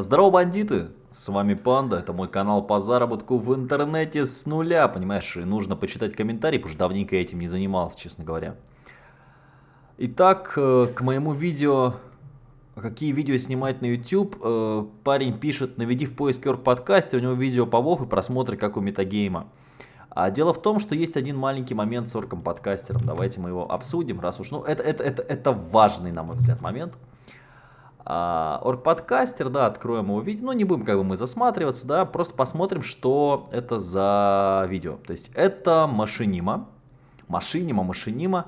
Здорово, бандиты! С вами Панда, это мой канал по заработку в интернете с нуля, понимаешь, и нужно почитать комментарии, потому что давненько я этим не занимался, честно говоря. Итак, э, к моему видео, какие видео снимать на YouTube, э, парень пишет, наведи в поиск Орг подкасте, у него видео по WoW и просмотры как у метагейма. А дело в том, что есть один маленький момент с орком подкастером, давайте мы его обсудим, раз уж, ну это, это, это, это важный, на мой взгляд, момент. А, орг-подкастер, да, откроем его видео, ну не будем как бы мы засматриваться, да, просто посмотрим, что это за видео. То есть это машинима, машинима, машинима,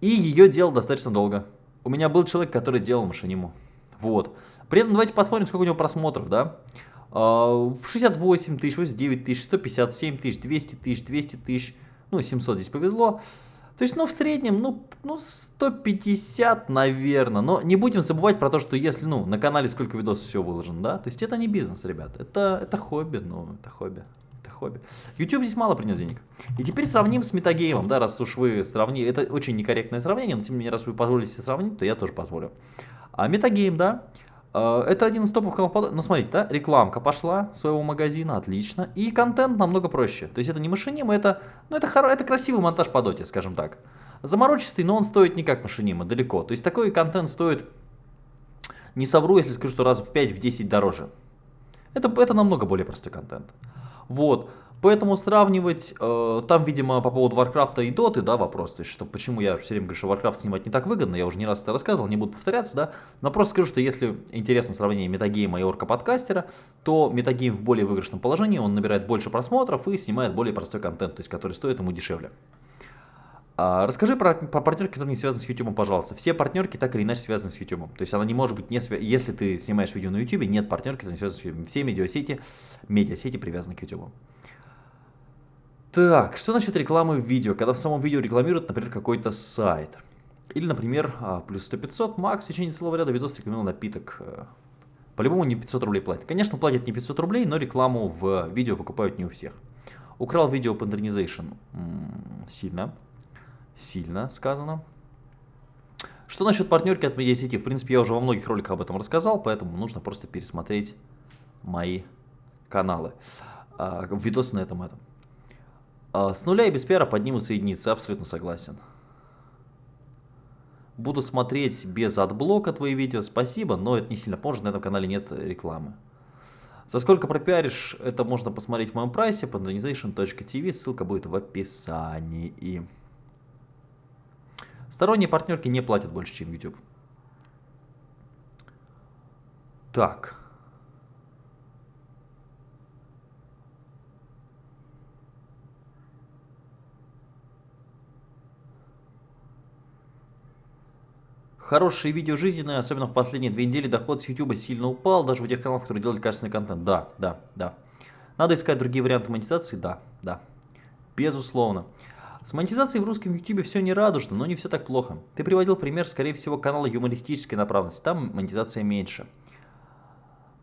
и ее делал достаточно долго. У меня был человек, который делал машиниму, вот. При этом давайте посмотрим, сколько у него просмотров, да. А, в 68 тысяч, 89 тысяч, 157 тысяч, 200 тысяч, 200 тысяч, ну 700 здесь повезло. То есть, ну, в среднем, ну, ну 150, наверное. Но не будем забывать про то, что если, ну, на канале сколько видосов все выложено, да? То есть, это не бизнес, ребят. Это, это хобби, ну, это хобби. Это хобби. YouTube здесь мало принес денег. И теперь сравним с метагеймом, да, раз уж вы сравнили. Это очень некорректное сравнение, но тем не менее, раз вы позволите себе сравнить, то я тоже позволю. А метагейм, да, это один из топовых каналов. Ну, смотрите, да, рекламка пошла своего магазина, отлично. И контент намного проще. То есть это не машиним, это, ну, это, хоро... это красивый монтаж по доте, скажем так. Заморочистый, но он стоит не как машинима, далеко. То есть такой контент стоит, не совру, если скажу, что раз в 5-10 дороже. Это, это намного более простой контент. Вот. Поэтому сравнивать, э, там, видимо, по поводу Варкрафта и Доты, да, вопрос, то есть, что почему я все время говорю, что Warcraft снимать не так выгодно, я уже не раз это рассказывал, не буду повторяться, да, но просто скажу, что если интересно сравнение метагейма и орка-подкастера, то метагейм в более выигрышном положении, он набирает больше просмотров и снимает более простой контент, то есть, который стоит ему дешевле. А, расскажи про, про партнерки, которые не связаны с YouTube, пожалуйста. Все партнерки так или иначе связаны с YouTube. То есть она не может быть, не свя... если ты снимаешь видео на YouTube, нет партнерки, которые не связаны с YouTube. Все медиасети, медиасети привязаны к YouTube. Так, что насчет рекламы в видео? Когда в самом видео рекламируют, например, какой-то сайт. Или, например, а, плюс 100-500, Макс в течение целого ряда видосов рекламировал напиток. Э, по-любому не 500 рублей платят. Конечно, платят не 500 рублей, но рекламу в видео выкупают не у всех. Украл видео Patronization. Сильно. Сильно сказано. Что насчет партнерки от медиасети? В принципе, я уже во многих роликах об этом рассказал, поэтому нужно просто пересмотреть мои каналы. А, видосы на этом этом. А, с нуля и без пиара поднимутся единицы, абсолютно согласен. Буду смотреть без адблока твои видео, спасибо, но это не сильно поможет, на этом канале нет рекламы. За сколько пропиаришь, это можно посмотреть в моем прайсе, pandonization.tv, ссылка будет в описании. Сторонние партнерки не платят больше, чем YouTube. Так. Хорошие видео жизненные, особенно в последние две недели доход с YouTube сильно упал, даже у тех каналов, которые делают качественный контент. Да, да, да. Надо искать другие варианты монетизации? Да, да. Безусловно. С монетизацией в русском YouTube все не радужно, но не все так плохо. Ты приводил пример, скорее всего, канала юмористической направленности. Там монетизация меньше.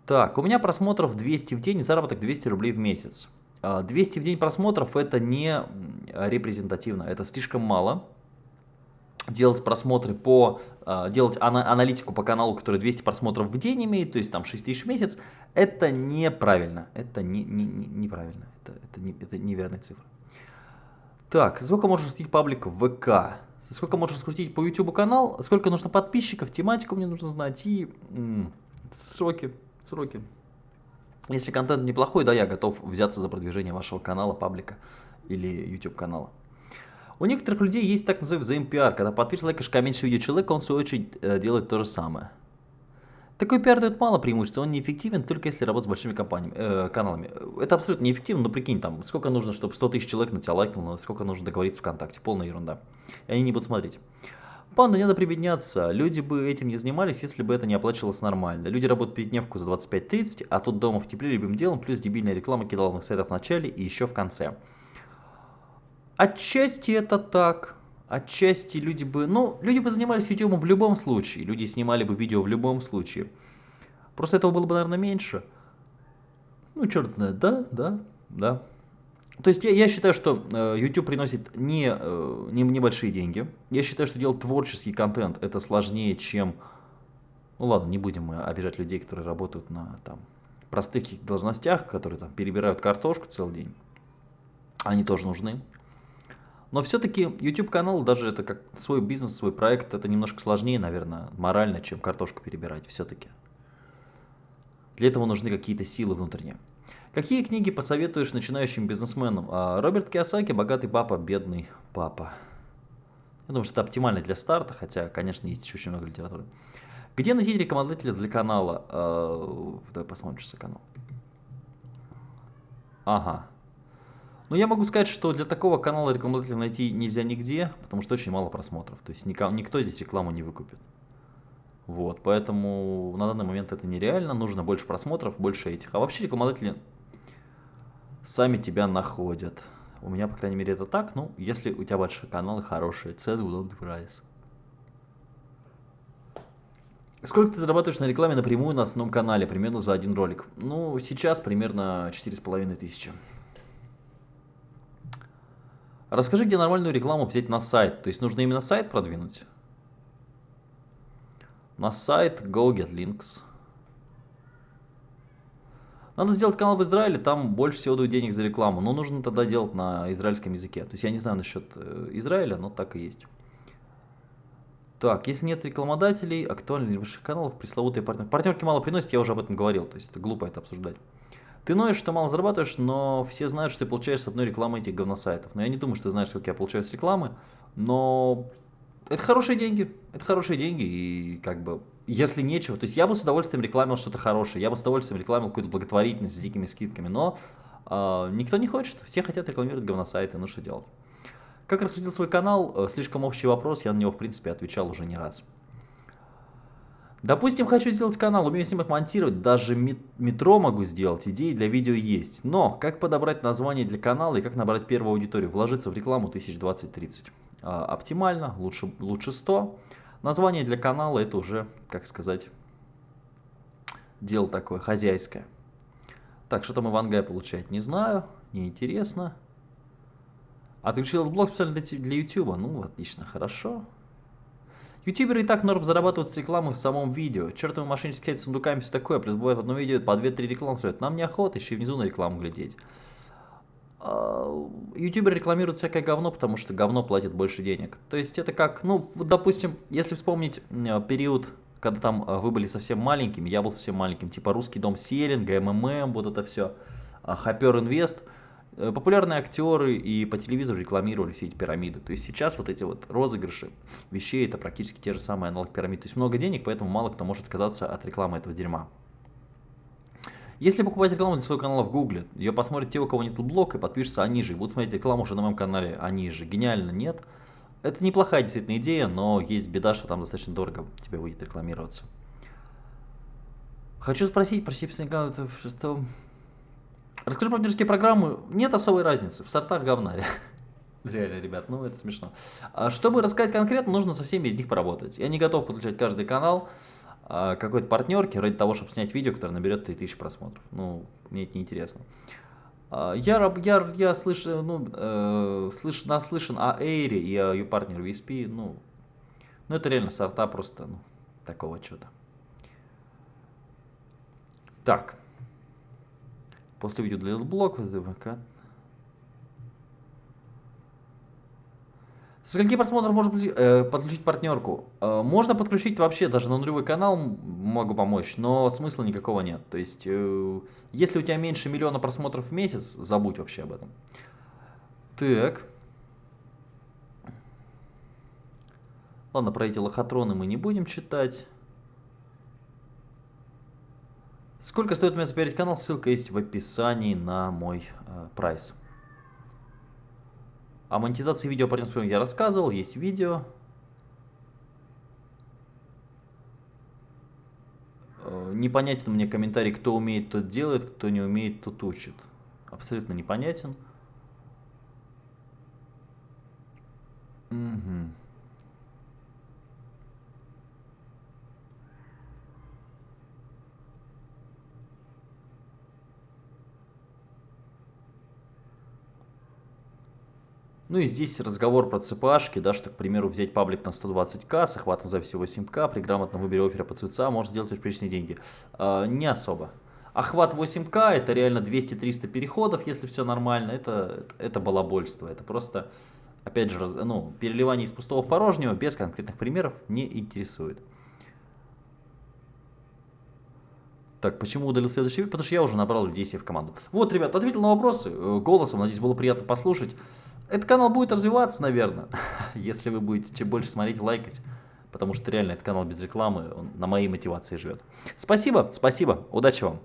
Так, у меня просмотров 200 в день, заработок 200 рублей в месяц. 200 а, в день просмотров это не репрезентативно, это слишком мало делать просмотры по, э, делать ана аналитику по каналу, который 200 просмотров в день имеет, то есть там 6 тысяч в месяц, это неправильно, это не, не, не, неправильно, это, это, не, это неверная цифра. Так, сколько можно раскрутить паблик в ВК? Сколько можно раскрутить по YouTube канал? Сколько нужно подписчиков? Тематику мне нужно знать и сроки, сроки. Если контент неплохой, да, я готов взяться за продвижение вашего канала, паблика или YouTube канала. У некоторых людей есть так называемый взаимопиар, когда подпишешь, лайкаешь, комментируешь видео человека, он в свою очередь э, делает то же самое. Такой пиар дает мало преимуществ, он неэффективен только если работать с большими компаниями, э, каналами. Это абсолютно неэффективно, но прикинь, там, сколько нужно, чтобы 100 тысяч человек на тебя лайкнуло, сколько нужно договориться ВКонтакте, полная ерунда. И они не будут смотреть. Панда, не надо прибедняться. Люди бы этим не занимались, если бы это не оплачивалось нормально. Люди работают пятидневку за 25-30, а тут дома в тепле любым делом, плюс дебильная реклама кидаловых сайтов в начале и еще в конце. Отчасти это так. Отчасти люди бы... Ну, люди бы занимались YouTube в любом случае. Люди снимали бы видео в любом случае. Просто этого было бы, наверное, меньше. Ну, черт знает, да, да, да. То есть я, я считаю, что э, YouTube приносит не, э, не небольшие деньги. Я считаю, что делать творческий контент это сложнее, чем Ну ладно, не будем мы обижать людей, которые работают на там, простых должностях, которые там перебирают картошку целый день. Они тоже нужны. Но все-таки YouTube канал, даже это как свой бизнес, свой проект, это немножко сложнее, наверное, морально, чем картошку перебирать все-таки. Для этого нужны какие-то силы внутренние. Какие книги посоветуешь начинающим бизнесменам? А, Роберт Киосаки «Богатый папа, бедный папа». Я думаю, что это оптимально для старта, хотя, конечно, есть еще очень много литературы. Где найти рекомендателя для канала? А, давай посмотрим, что за канал. Ага. Ну, я могу сказать, что для такого канала рекламодателя найти нельзя нигде, потому что очень мало просмотров. То есть никто, никто здесь рекламу не выкупит. Вот, поэтому на данный момент это нереально, нужно больше просмотров, больше этих. А вообще рекламодатели сами тебя находят. У меня, по крайней мере, это так. Ну, если у тебя большие каналы, хорошие цены, удобный прайс. Сколько ты зарабатываешь на рекламе напрямую на основном канале, примерно за один ролик? Ну, сейчас примерно 4,5 тысячи. Расскажи, где нормальную рекламу взять на сайт. То есть нужно именно сайт продвинуть? На сайт Go Get Links. Надо сделать канал в Израиле, там больше всего дают денег за рекламу. Но нужно тогда делать на израильском языке. То есть я не знаю насчет э, Израиля, но так и есть. Так, если нет рекламодателей, актуальных или больших каналов, пресловутые партнеры. Партнерки мало приносят, я уже об этом говорил, то есть это глупо это обсуждать. Ты ноешь, что мало зарабатываешь, но все знают, что ты получаешь с одной рекламы этих говносайтов. Но я не думаю, что ты знаешь, сколько я получаю с рекламы, но это хорошие деньги, это хорошие деньги, и как бы, если нечего, то есть я бы с удовольствием рекламил что-то хорошее, я бы с удовольствием рекламил какую-то благотворительность с дикими скидками, но э, никто не хочет, все хотят рекламировать говносайты, ну что делать. Как раскрутил свой канал? Э, слишком общий вопрос, я на него, в принципе, отвечал уже не раз. Допустим, хочу сделать канал, умею снимать, монтировать, даже метро могу сделать, идеи для видео есть. Но как подобрать название для канала и как набрать первую аудиторию? Вложиться в рекламу 1020-30. А, оптимально, лучше, лучше 100. Название для канала это уже, как сказать, дело такое хозяйское. Так, что там Ивангай получает, не знаю, неинтересно. Отключил блок специально для, для YouTube. Ну, отлично, хорошо. Ютуберы и так норм зарабатывают с рекламы в самом видео. Чертовы мошеннические сайты с сундуками все такое, плюс бывает в одном видео по 2-3 рекламы следует. Нам неохота еще и внизу на рекламу глядеть. А, ютуберы рекламируют всякое говно, потому что говно платит больше денег. То есть это как, ну, допустим, если вспомнить период, когда там а, вы были совсем маленькими, я был совсем маленьким, типа Русский дом Селинга, МММ, вот это все, Хапер Инвест – Э, популярные актеры и по телевизору рекламировали все эти пирамиды. То есть сейчас вот эти вот розыгрыши вещей это практически те же самые аналог пирамид. То есть много денег, поэтому мало кто может отказаться от рекламы этого дерьма. Если покупать рекламу для своего канала в Гугле, ее посмотрят те, у кого нет блог, и подпишутся они же, и будут смотреть рекламу уже на моем канале они же. Гениально, нет? Это неплохая действительно идея, но есть беда, что там достаточно дорого тебе будет рекламироваться. Хочу спросить, прости, что Расскажи про партнерские программы. Нет особой разницы. В сортах говна. Реально, ребят, ну это смешно. А чтобы рассказать конкретно, нужно со всеми из них поработать. Я не готов подключать каждый канал а, какой-то партнерки ради того, чтобы снять видео, которое наберет 3000 просмотров. Ну, мне это неинтересно. А, я, я, я слышу, ну, э, слыш, наслышан о Эйре и о ее партнере VSP. Ну, ну, это реально сорта просто ну, такого чуда. Так. После видео для блок. Со скольки просмотров можно э, подключить партнерку? Э, можно подключить вообще, даже на нулевой канал могу помочь, но смысла никакого нет. То есть, э, если у тебя меньше миллиона просмотров в месяц, забудь вообще об этом. Так. Ладно, про эти лохотроны мы не будем читать. Сколько стоит у меня запиарить канал? Ссылка есть в описании на мой э, прайс. О монетизации видео партнерства я рассказывал, есть видео. Э, непонятен мне комментарий, кто умеет, тот делает, кто не умеет, тот учит. Абсолютно непонятен. Угу. Ну и здесь разговор про ЦПАшки, да, что, к примеру, взять паблик на 120к с охватом записи 8к, при грамотном выборе оффера по ЦЦА можно сделать приличные деньги. Э, не особо. Охват 8к это реально 200-300 переходов, если все нормально, это, это балабольство, это просто, опять же, раз, ну, переливание из пустого в порожнего без конкретных примеров не интересует. Так, почему удалил следующий вид? Потому что я уже набрал людей себе в команду. Вот, ребят, ответил на вопросы э, голосом, надеюсь, было приятно послушать. Этот канал будет развиваться, наверное, если вы будете чем больше смотреть, лайкать. Потому что реально этот канал без рекламы, он на моей мотивации живет. Спасибо, спасибо, удачи вам.